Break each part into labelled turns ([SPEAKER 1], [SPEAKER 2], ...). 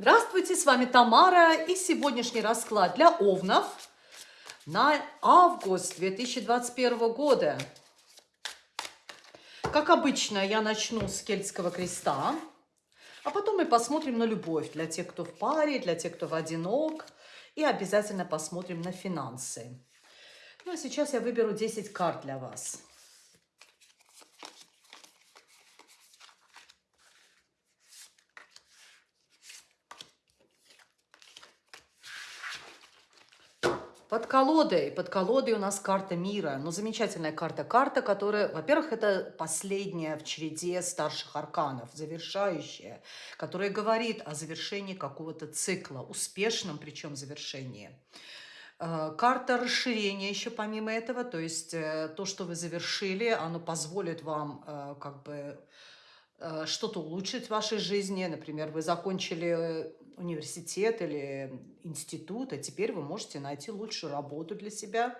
[SPEAKER 1] Здравствуйте, с вами Тамара и сегодняшний расклад для овнов на август 2021 года. Как обычно, я начну с кельтского креста, а потом мы посмотрим на любовь для тех, кто в паре, для тех, кто в одинок, и обязательно посмотрим на финансы. Ну а сейчас я выберу 10 карт для вас. Под колодой, под колодой у нас карта мира, но ну, замечательная карта. Карта, которая, во-первых, это последняя в череде старших арканов, завершающая, которая говорит о завершении какого-то цикла, успешном причем завершении. Э, карта расширения еще помимо этого, то есть э, то, что вы завершили, оно позволит вам э, как бы что-то улучшить в вашей жизни. Например, вы закончили университет или институт, а теперь вы можете найти лучшую работу для себя.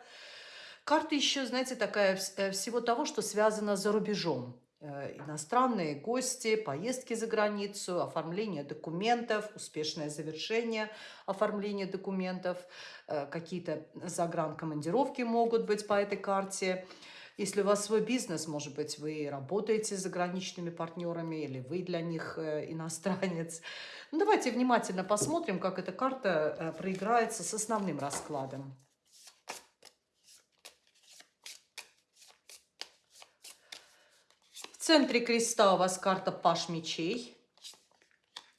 [SPEAKER 1] Карта еще, знаете, такая всего того, что связано за рубежом. Э, иностранные гости, поездки за границу, оформление документов, успешное завершение оформления документов, э, какие-то загранкомандировки могут быть по этой карте. Если у вас свой бизнес, может быть, вы работаете с заграничными партнерами или вы для них э, иностранец. Ну, давайте внимательно посмотрим, как эта карта проиграется с основным раскладом. центре креста у вас карта Паш мечей,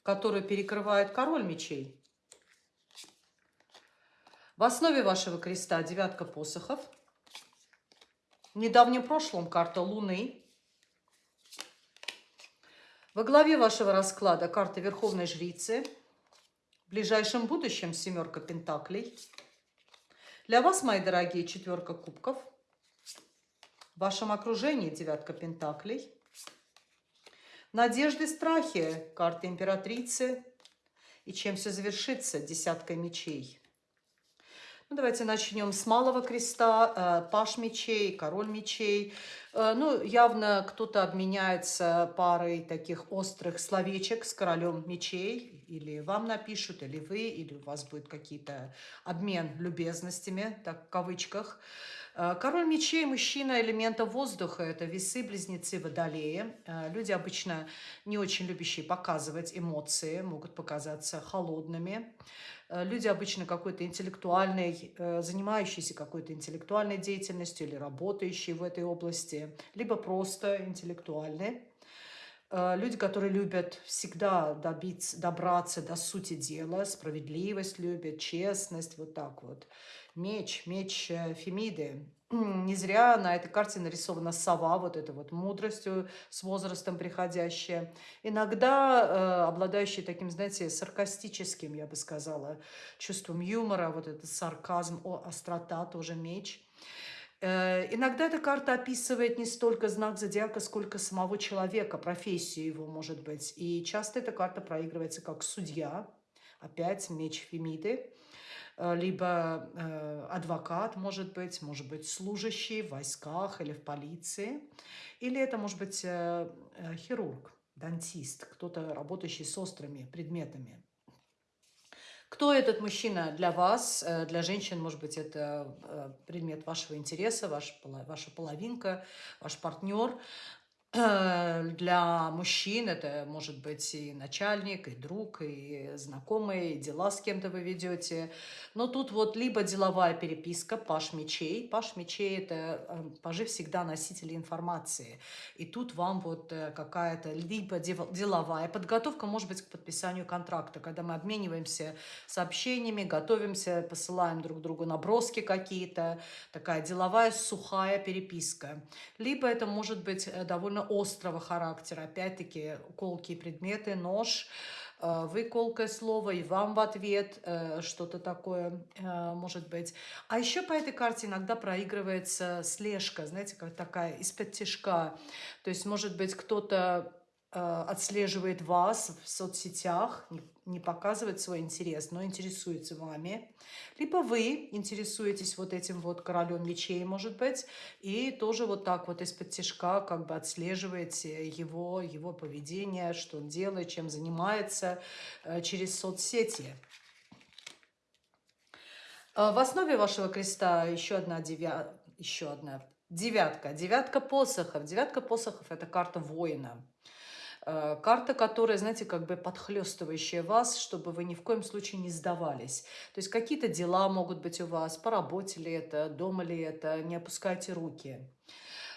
[SPEAKER 1] которую перекрывает король мечей. В основе вашего креста девятка посохов. В недавнем прошлом карта Луны. Во главе вашего расклада карта Верховной Жрицы. В ближайшем будущем семерка Пентаклей. Для вас, мои дорогие, четверка кубков. В вашем окружении девятка Пентаклей. Надежды, страхи, карта императрицы. И чем все завершится? Десятка мечей. Ну, давайте начнем с малого креста, э, паш мечей, король мечей. Э, ну, явно кто-то обменяется парой таких острых словечек с королем мечей. Или вам напишут, или вы, или у вас будет какие-то обмен любезностями, так в кавычках. Э, король мечей – мужчина элемента воздуха, это весы, близнецы, водолеи. Люди обычно не очень любящие показывать эмоции, могут показаться холодными. Э, люди обычно какой-то интеллектуальной, занимающиеся какой-то интеллектуальной деятельностью или работающие в этой области, либо просто интеллектуальные. Люди, которые любят всегда добиться, добраться до сути дела, справедливость любят, честность, вот так вот. Меч, меч э, Фемиды. Не зря на этой карте нарисована сова, вот эта вот мудростью с возрастом приходящая. Иногда э, обладающая таким, знаете, саркастическим, я бы сказала, чувством юмора, вот этот сарказм, о, острота, тоже меч. Э, иногда эта карта описывает не столько знак зодиака, сколько самого человека, профессию его, может быть. И часто эта карта проигрывается как судья, опять меч Фемиды. Э, либо э, адвокат, может быть, может быть, служащий в войсках или в полиции, или это может быть э, хирург, дантист, кто-то работающий с острыми предметами. Кто этот мужчина для вас? Для женщин, может быть, это предмет вашего интереса, ваш, ваша половинка, ваш партнер. Э, для мужчин это может быть и начальник, и друг, и знакомый, и дела с кем-то вы ведете. Но тут вот либо деловая переписка, паш мечей. Паш мечей – это э, пажи всегда носители информации. И тут вам вот э, какая-то либо деловая подготовка, может быть, к подписанию контракта, когда мы обмениваемся сообщениями, готовимся, посылаем друг другу наброски какие-то, такая деловая сухая переписка. Либо это может быть довольно довольно острого характера. Опять-таки, колкие предметы, нож, э, вы колкое слово, и вам в ответ э, что-то такое э, может быть. А еще по этой карте иногда проигрывается слежка, знаете, как такая из-под тяжка. То есть, может быть, кто-то отслеживает вас в соцсетях, не показывает свой интерес, но интересуется вами. Либо вы интересуетесь вот этим вот королем мечей, может быть, и тоже вот так вот из-под тяжка как бы отслеживаете его, его поведение, что он делает, чем занимается э, через соцсети. Э, в основе вашего креста еще одна девятка, еще одна девятка, девятка посохов. Девятка посохов – это карта воина. Э, карта, которая, знаете, как бы подхлестывающая вас, чтобы вы ни в коем случае не сдавались. То есть какие-то дела могут быть у вас, по работе ли это, дома ли это, не опускайте руки.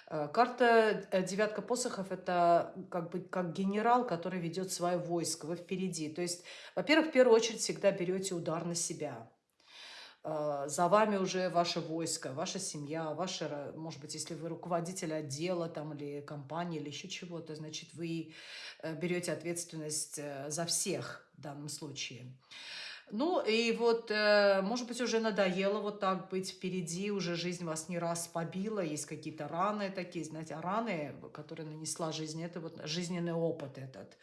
[SPEAKER 1] Э, карта девятка посохов – это как бы как генерал, который ведет свое войско, вы впереди. То есть, во-первых, в первую очередь всегда берете удар на себя. А, за вами уже ваше войско, ваша семья, ваша, может быть, если вы руководитель отдела там, или компании, или еще чего-то, значит, вы э, берете ответственность э, за всех в данном случае. Ну, и вот, э, может быть, уже надоело вот так быть впереди, уже жизнь вас не раз побила, есть какие-то раны такие, знаете, а раны, которые нанесла жизнь, это вот жизненный опыт этот.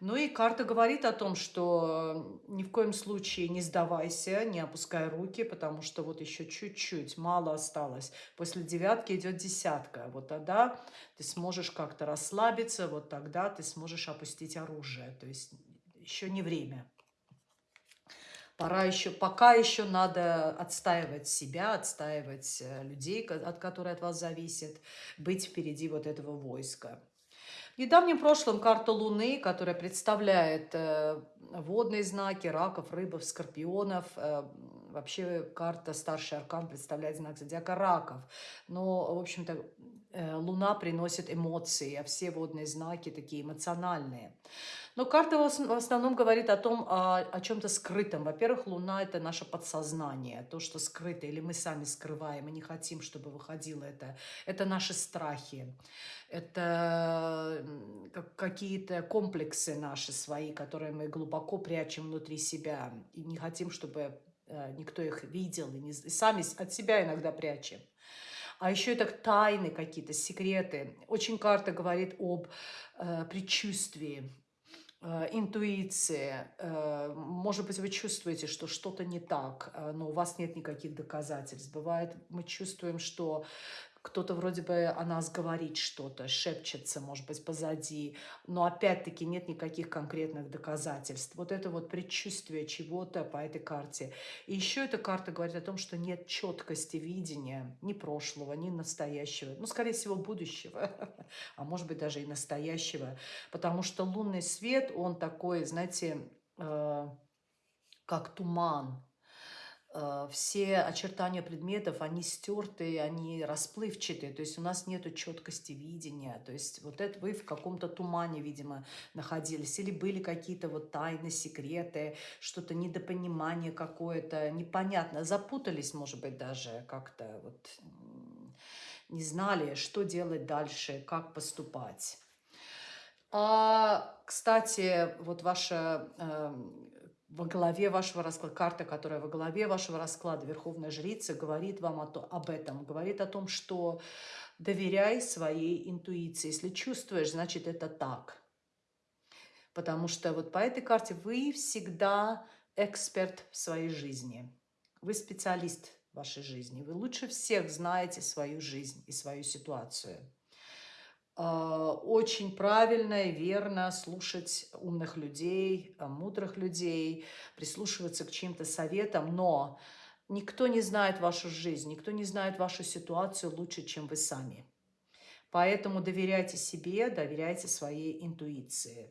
[SPEAKER 1] Ну и карта говорит о том, что ни в коем случае не сдавайся, не опускай руки, потому что вот еще чуть-чуть, мало осталось. После девятки идет десятка. Вот тогда ты сможешь как-то расслабиться, вот тогда ты сможешь опустить оружие. То есть еще не время. Пора еще, пока еще надо отстаивать себя, отстаивать э, людей, от которых от вас зависит, быть впереди вот этого войска. В недавнем прошлом карта Луны, которая представляет э, водные знаки, раков, рыбов, скорпионов, э, вообще карта старший аркан представляет знак зодиака раков. Но, в общем-то, э, Луна приносит эмоции, а все водные знаки такие эмоциональные. Но карта в основном говорит о том, о, о чем-то скрытом. Во-первых, Луна – это наше подсознание, то, что скрыто, или мы сами скрываем и не хотим, чтобы выходило это. Это наши страхи, это какие-то комплексы наши свои, которые мы глубоко прячем внутри себя и не хотим, чтобы э, никто их видел, и, не, и сами от себя иногда прячем. А еще это тайны какие-то, секреты. Очень карта говорит об э, предчувствии, Э, интуиция, э, может быть, вы чувствуете, что что-то не так, э, но у вас нет никаких доказательств. Бывает, мы чувствуем, что кто-то вроде бы о нас говорит что-то, шепчется, может быть, позади, но опять-таки нет никаких конкретных доказательств. Вот это вот предчувствие чего-то по этой карте. И еще эта карта говорит о том, что нет четкости видения ни прошлого, ни настоящего, ну, скорее всего, будущего, а может быть, даже и настоящего, потому что лунный свет, он такой, знаете, э, как туман, все очертания предметов, они стертые, они расплывчатые, то есть у нас нет четкости видения, то есть вот это вы в каком-то тумане, видимо, находились, или были какие-то вот тайны, секреты, что-то недопонимание какое-то, непонятно, запутались, может быть, даже как-то вот не знали, что делать дальше, как поступать. А, кстати, вот ваша э, во главе вашего расклада, карта, которая во главе вашего расклада, Верховная Жрица, говорит вам о то, об этом, говорит о том, что доверяй своей интуиции. Если чувствуешь, значит это так. Потому что вот по этой карте вы всегда эксперт в своей жизни. Вы специалист в вашей жизни. Вы лучше всех знаете свою жизнь и свою ситуацию. А, очень правильно и верно слушать умных людей, а, мудрых людей, прислушиваться к чьим-то советам, но никто не знает вашу жизнь, никто не знает вашу ситуацию лучше, чем вы сами. Поэтому доверяйте себе, доверяйте своей интуиции.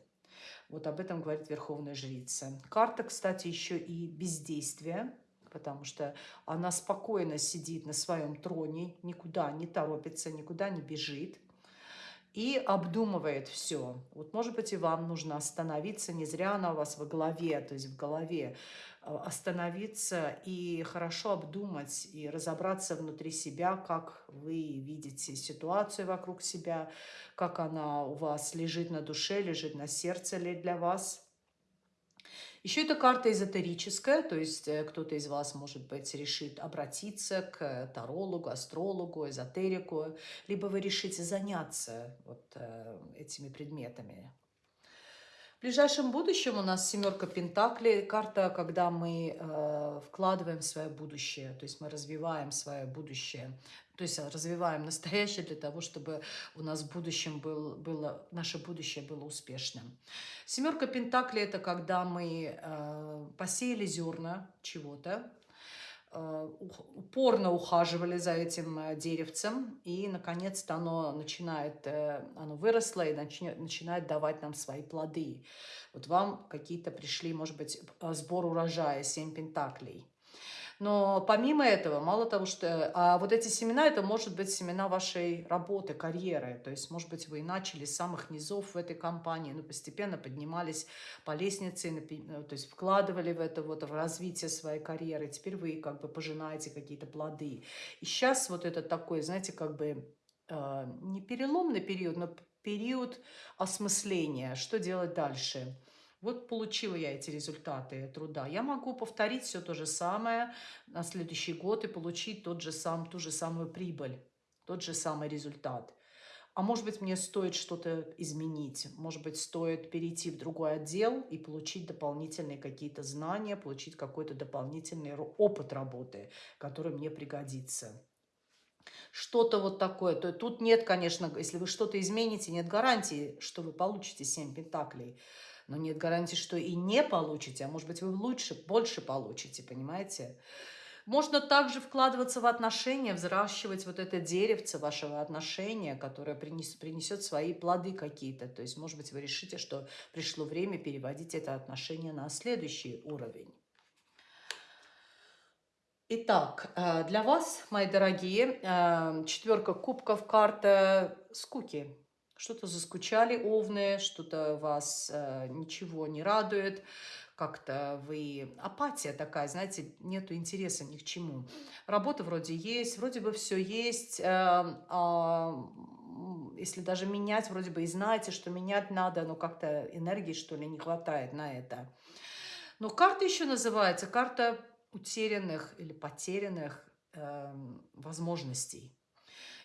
[SPEAKER 1] Вот об этом говорит Верховная Жрица. Карта, кстати, еще и бездействие, потому что она спокойно сидит на своем троне, никуда не торопится, никуда не бежит – и обдумывает все. Вот, может быть, и вам нужно остановиться, не зря она у вас во голове, то есть в голове, э, остановиться и хорошо обдумать и разобраться внутри себя, как вы видите ситуацию вокруг себя, как она у вас лежит на душе, лежит на сердце ли для вас – еще эта карта эзотерическая, то есть э, кто-то из вас, может быть, решит обратиться к тарологу, астрологу, эзотерику, либо вы решите заняться вот э, этими предметами. В ближайшем будущем у нас семерка Пентаклей, карта, когда мы э, вкладываем свое будущее, то есть мы развиваем свое будущее, то есть развиваем настоящее для того, чтобы у нас в будущем был, было, наше будущее было успешным. Семерка Пентаклей – это когда мы э, посеяли зерна чего-то, упорно ухаживали за этим э, деревцем, и, наконец-то, оно начинает, э, оно выросло и начинает давать нам свои плоды. Вот вам какие-то пришли, может быть, сбор урожая, семь пентаклей. Но помимо этого, мало того, что... А вот эти семена, это может быть семена вашей работы, карьеры. То есть, может быть, вы начали с самых низов в этой компании, но постепенно поднимались по лестнице, ну, то есть вкладывали в это вот в развитие своей карьеры. Теперь вы как бы пожинаете какие-то плоды. И сейчас вот это такой, знаете, как бы э, не переломный период, но период осмысления, что делать дальше. Вот получила я эти результаты труда. Я могу повторить все то же самое на следующий год и получить тот же сам, ту же самую прибыль, тот же самый результат. А может быть, мне стоит что-то изменить. Может быть, стоит перейти в другой отдел и получить дополнительные какие-то знания, получить какой-то дополнительный опыт работы, который мне пригодится. Что-то вот такое. То, тут нет, конечно, если вы что-то измените, нет гарантии, что вы получите 7 пентаклей но нет гарантии, что и не получите, а может быть, вы лучше, больше получите, понимаете? Можно также вкладываться в отношения, взращивать вот это деревце вашего отношения, которое принес, принесет свои плоды какие-то. То есть, может быть, вы решите, что пришло время переводить это отношение на следующий уровень. Итак, э, для вас, мои дорогие, э, четверка кубков, карта скуки что-то заскучали овны, что-то вас э, ничего не радует, как-то вы... Апатия такая, знаете, нету интереса ни к чему. Работа вроде есть, вроде бы все есть, э, э, если даже менять, вроде бы и знаете, что менять надо, но как-то энергии, что ли, не хватает на это. Но карта еще называется карта утерянных или потерянных э, возможностей.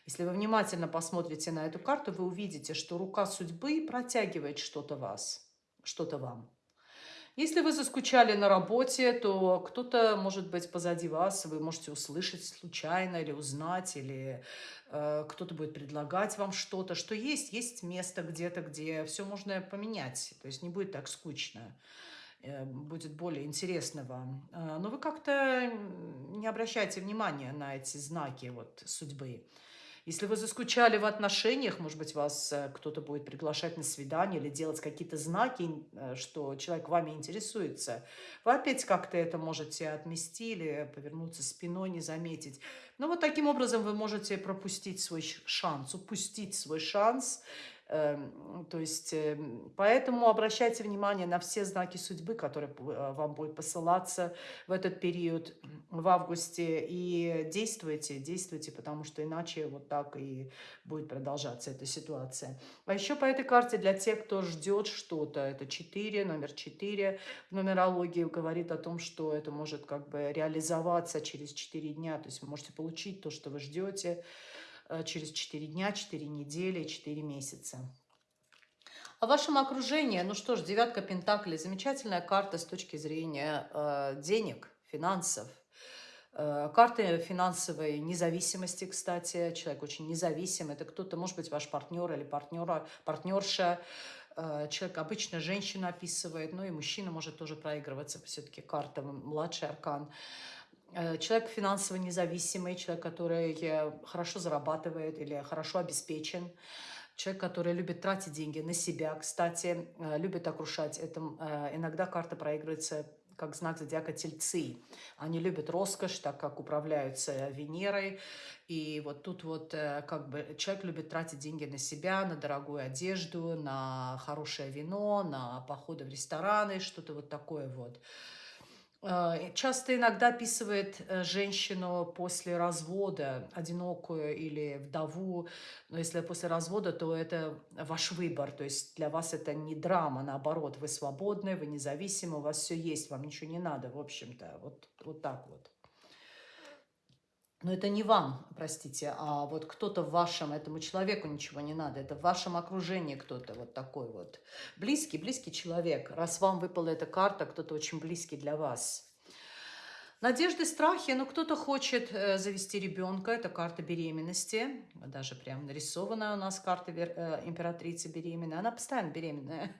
[SPEAKER 1] Если вы внимательно посмотрите на эту карту, вы увидите, что рука судьбы протягивает что-то вас, что-то вам. Если вы заскучали на работе, то кто-то может быть позади вас, вы можете услышать случайно или узнать, или э, кто-то будет предлагать вам что-то, что есть, есть место где-то, где все можно поменять, то есть не будет так скучно, э, будет более интересно вам. Э, но вы как-то не обращайте внимания на эти знаки вот, судьбы. Если вы заскучали в отношениях, может быть, вас э, кто-то будет приглашать на свидание или делать какие-то знаки, э, что человек вами интересуется, вы опять как-то это можете отмести или повернуться спиной, не заметить. Но вот таким образом вы можете пропустить свой шанс, упустить свой шанс то есть, эм, поэтому обращайте внимание на все знаки судьбы, которые э, вам будут посылаться в этот период, в августе, и действуйте, действуйте, потому что иначе вот так и будет продолжаться эта ситуация. А еще по этой карте для тех, кто ждет что-то, это 4, номер 4 в нумерологии говорит о том, что это может как бы реализоваться через 4 дня, то есть вы можете получить то, что вы ждете, через 4 дня, 4 недели, 4 месяца. О вашем окружении, ну что ж, девятка пентаклей, замечательная карта с точки зрения э, денег, финансов. Э, карта финансовой независимости, кстати, человек очень независим, это кто-то, может быть, ваш партнер или партнера, партнерша, э, человек обычно женщину описывает, ну и мужчина может тоже проигрываться, все-таки карта младший аркан. Э, человек финансово независимый, человек, который э, хорошо зарабатывает или хорошо обеспечен, человек, который любит тратить деньги на себя, кстати, э, любит окружать. Это иногда карта проигрывается как знак зодиака тельцы. Они любят роскошь, так как управляются Венерой. И вот тут вот как бы человек любит тратить деньги на себя, на дорогую одежду, на хорошее вино, на походы в рестораны, что-то вот такое вот. Э, часто иногда описывает э, женщину после развода, одинокую или вдову. Но если после развода, то это ваш выбор. То есть для вас это не драма, наоборот. Вы свободны, вы независимы, у вас все есть, вам ничего не надо, в общем-то. Вот, вот так вот. Но это не вам, простите, а вот кто-то в вашем, этому человеку ничего не надо, это в вашем окружении кто-то вот такой вот. Близкий, близкий человек. Раз вам выпала эта карта, кто-то очень близкий для вас. Надежды, страхи, ну кто-то хочет э, завести ребенка, это карта беременности, даже прям нарисованная у нас карта э, императрицы беременная, она постоянно беременная.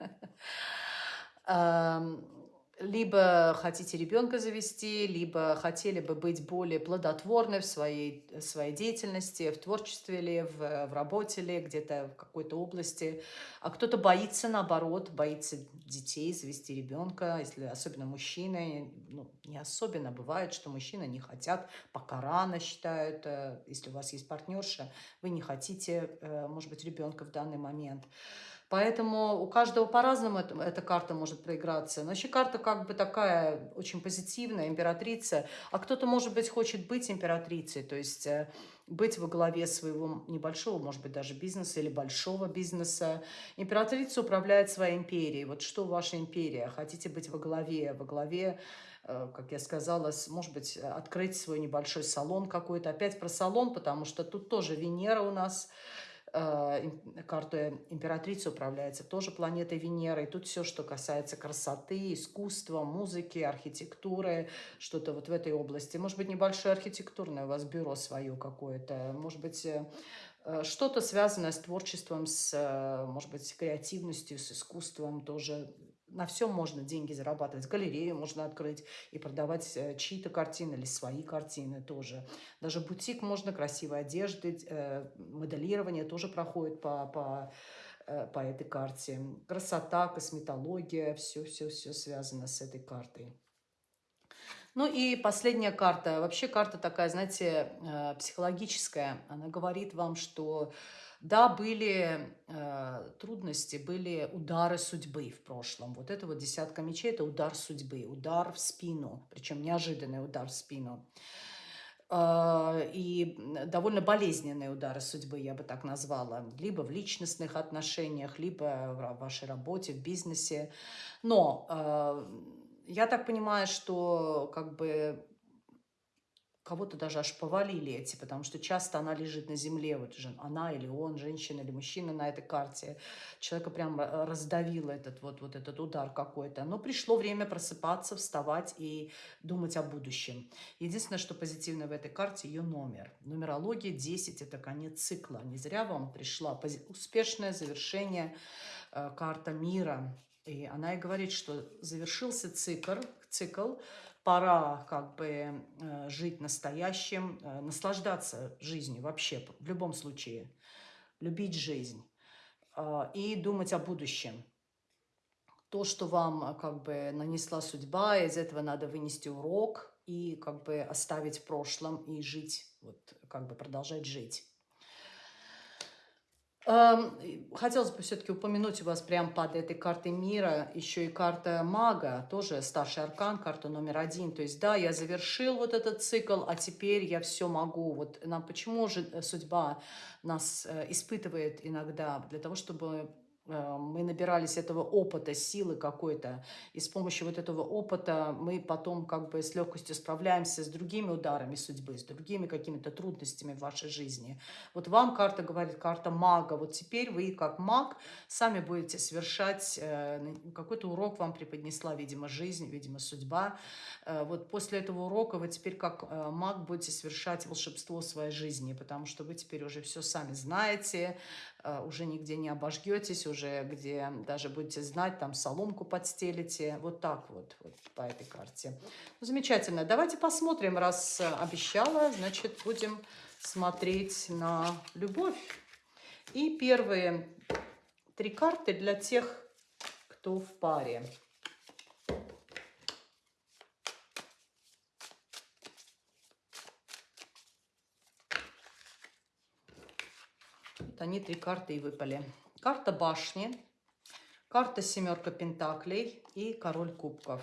[SPEAKER 1] либо хотите ребенка завести, либо хотели бы быть более плодотворны в своей, своей деятельности, в творчестве ли, в, в работе ли, где-то в какой-то области. А кто-то боится, наоборот, боится детей, завести ребенка, если особенно мужчины, ну, не особенно бывает, что мужчины не хотят, пока рано считают, э, если у вас есть партнерша, вы не хотите, э, может быть, ребенка в данный момент. Поэтому у каждого по-разному эта, карта может проиграться. Но еще карта как бы такая очень позитивная, императрица. А кто-то, может быть, хочет быть императрицей, то есть э, быть во главе своего небольшого, может быть, даже бизнеса или большого бизнеса. Императрица управляет своей империей. Вот что ваша империя? Хотите быть во главе? Во главе э, как я сказала, может быть, открыть свой небольшой салон какой-то. Опять про салон, потому что тут тоже Венера у нас карта императрицы управляется тоже планетой Венера. И тут все, что касается красоты, искусства, музыки, архитектуры, что-то вот в этой области. Может быть, небольшое архитектурное у вас бюро свое какое-то. Может быть, э, э, что-то связанное с творчеством, с, может быть, креативностью, с искусством тоже на всем можно деньги зарабатывать. Галерею можно открыть и продавать э, чьи-то картины или свои картины тоже. Даже бутик можно, красивой одежды, э, моделирование тоже проходит по, по, э, по этой карте. Красота, косметология, все-все-все связано с этой картой. Ну и последняя карта. Вообще карта такая, знаете, психологическая. Она говорит вам, что да, были э, трудности, были удары судьбы в прошлом. Вот это вот десятка мечей – это удар судьбы, удар в спину, причем неожиданный удар в спину. Э, и довольно болезненные удары судьбы, я бы так назвала, либо в личностных отношениях, либо в вашей работе, в бизнесе. Но э, я так понимаю, что как бы кого-то даже аж повалили эти, потому что часто она лежит на земле, вот же она или он, женщина или мужчина на этой карте, человека прям э, раздавил этот вот, вот этот удар какой-то. Но пришло время просыпаться, вставать и думать о будущем. Единственное, что позитивно в этой карте, ее номер. Нумерология 10 – это конец цикла. Не зря вам пришла успешное завершение, э, карта мира. И она и говорит, что завершился цикл, цикл пора как бы э, жить настоящим, э, наслаждаться жизнью вообще, в любом случае, любить жизнь э, и думать о будущем. То, что вам как бы нанесла судьба, из этого надо вынести урок и как бы оставить в прошлом и жить, вот как бы продолжать жить. Хотелось бы все-таки упомянуть у вас прямо под этой картой мира еще и карта мага, тоже старший аркан, карта номер один. То есть, да, я завершил вот этот цикл, а теперь я все могу. Вот нам почему же э, судьба нас э, испытывает иногда? Для того, чтобы мы набирались этого опыта, силы какой-то, и с помощью вот этого опыта мы потом как бы с легкостью справляемся с другими ударами судьбы, с другими какими-то трудностями в вашей жизни. Вот вам карта говорит, карта мага, вот теперь вы как маг сами будете совершать, э, какой-то урок вам преподнесла, видимо, жизнь, видимо, судьба. Э, вот после этого урока вы теперь как маг будете совершать волшебство своей жизни, потому что вы теперь уже все сами знаете, Э, уже нигде не обожгетесь, уже где даже будете знать, там соломку подстелите. Вот так вот, вот по этой карте. Ну, замечательно. Давайте посмотрим, раз обещала, значит, будем смотреть на любовь. И первые три карты для тех, кто в паре. Вот они три карты и выпали. Карта башни, карта семерка пентаклей и король кубков.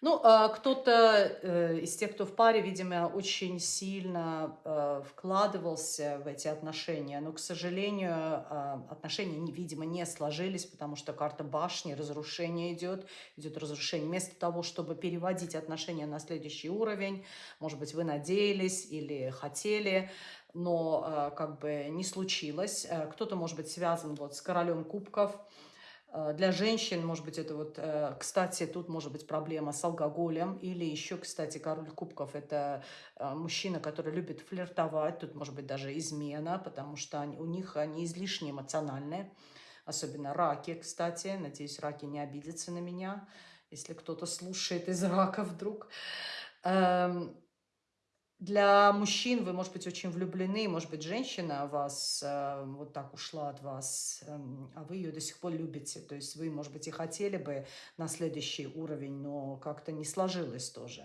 [SPEAKER 1] Ну, а, кто-то э, из тех, кто в паре, видимо, очень сильно э, вкладывался в эти отношения, но, к сожалению, отношения, видимо, не сложились, потому что карта башни, разрушение идет, идет разрушение. Вместо того, чтобы переводить отношения на следующий уровень, может быть, вы надеялись или хотели, но как бы не случилось. Э, кто-то, может быть, связан вот с королем кубков, Э, для женщин, может быть, это вот, э, кстати, тут может быть проблема с алкоголем. Или еще, кстати, король кубков – это э, мужчина, который любит флиртовать. Тут может быть даже измена, потому что они, у них они излишне эмоциональные. Особенно раки, кстати. Надеюсь, раки не обидятся на меня, если кто-то слушает из рака вдруг. Для мужчин вы, может быть, очень влюблены, может быть, женщина вас э, вот так ушла от вас, э, а вы ее до сих пор любите. То есть вы, может быть, и хотели бы на следующий уровень, но как-то не сложилось тоже.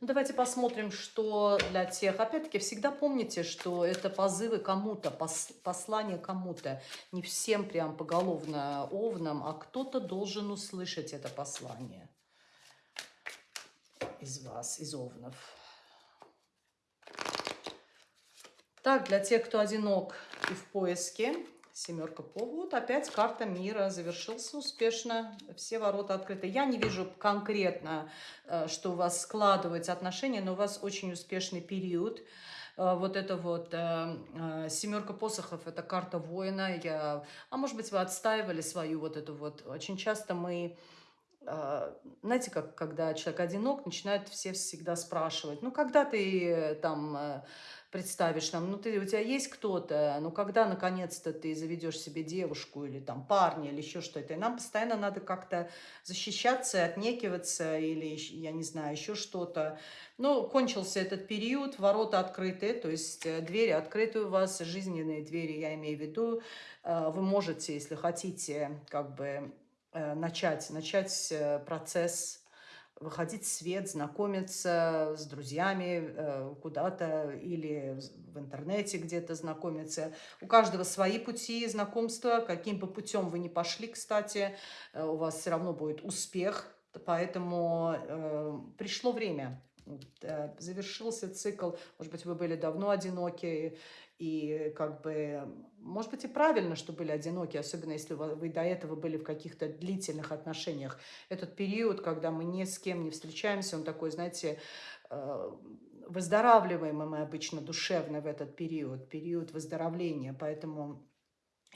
[SPEAKER 1] Ну, давайте посмотрим, что для тех. Опять-таки, всегда помните, что это позывы кому-то, пос, послание кому-то. Не всем прям поголовно овнам, а кто-то должен услышать это послание из вас, из овнов. Так, для тех, кто одинок и в поиске, семерка по вот опять карта мира завершился успешно, все ворота открыты. Я не вижу конкретно, э, что у вас складываются отношения, но у вас очень успешный период. Э, вот это вот э, семерка посохов, это карта воина. Я, а может быть, вы отстаивали свою вот эту вот. Очень часто мы знаете, как когда человек одинок, начинают все всегда спрашивать, ну, когда ты там представишь, там, ну, ты, у тебя есть кто-то, ну, когда, наконец-то, ты заведешь себе девушку или там парня или еще что-то. И нам постоянно надо как-то защищаться, отнекиваться или, я не знаю, еще что-то. Ну, кончился этот период, ворота открыты, то есть э, двери открыты у вас, жизненные двери, я имею в виду. Э, вы можете, если хотите, как бы э, начать, начать процесс выходить в свет, знакомиться с друзьями э, куда-то или в интернете где-то знакомиться. У каждого свои пути знакомства. Каким бы путем вы ни пошли, кстати, э, у вас все равно будет успех. Поэтому э, пришло время. Завершился цикл. Может быть, вы были давно одиноки, и как бы, может быть, и правильно, что были одиноки, особенно если вы до этого были в каких-то длительных отношениях. Этот период, когда мы ни с кем не встречаемся, он такой, знаете, э, выздоравливаем мы обычно душевно в этот период, период выздоровления. Поэтому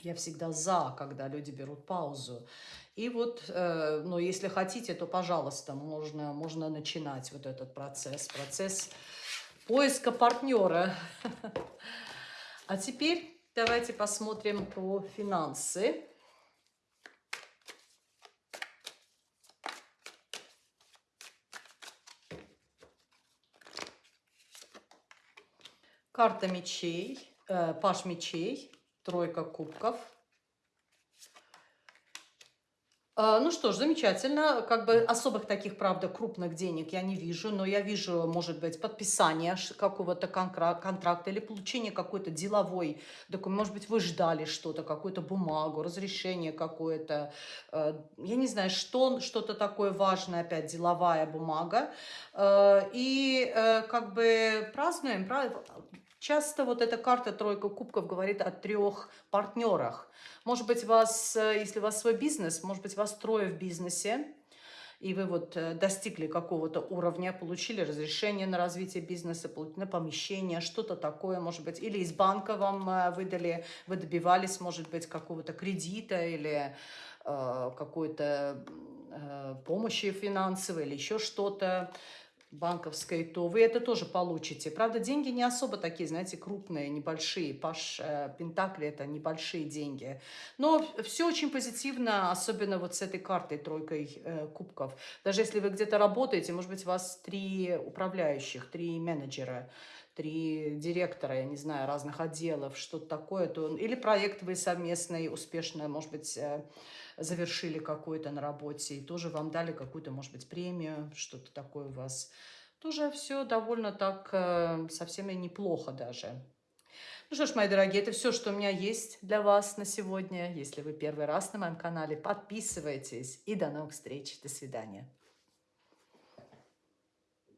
[SPEAKER 1] я всегда за, когда люди берут паузу. И вот, э, ну, если хотите, то, пожалуйста, можно, можно начинать вот этот процесс, процесс поиска партнера. А теперь давайте посмотрим про финансы. Карта мечей, э, паш мечей, тройка кубков – А, ну что ж, замечательно. Как бы особых таких, правда, крупных денег я не вижу, но я вижу, может быть, подписание какого-то контракта или получение какой-то деловой документ. Может быть, вы ждали что-то, какую-то бумагу, разрешение какое-то. Э, я не знаю, что, что-то такое важное, опять деловая бумага. Э, и э, как бы празднуем, Часто вот эта карта «Тройка кубков» говорит о трех партнерах. Может быть, вас, э, если у вас свой бизнес, может быть, вас трое в бизнесе, и вы вот э, достигли какого-то уровня, получили разрешение на развитие бизнеса, на помещение, что-то такое, может быть, или из банка вам э, выдали, вы добивались, может быть, какого-то кредита или э, какой-то э, помощи финансовой или еще что-то банковской, то вы это тоже получите. Правда, деньги не особо такие, знаете, крупные, небольшие. Паш э, Пентакли – это небольшие деньги. Но все очень позитивно, особенно вот с этой картой, тройкой э, кубков. Даже если вы где-то работаете, может быть, у вас три управляющих, три менеджера, три директора, я не знаю, разных отделов, что-то такое. То, или проект вы совместный, успешно, может быть, э, завершили какой-то на работе, и тоже вам дали какую-то, может быть, премию, что-то такое у вас. Тоже все довольно так, э, совсем и неплохо даже. Ну что ж, мои дорогие, это все, что у меня есть для вас на сегодня. Если вы первый раз на моем канале, подписывайтесь. И до новых встреч. До свидания.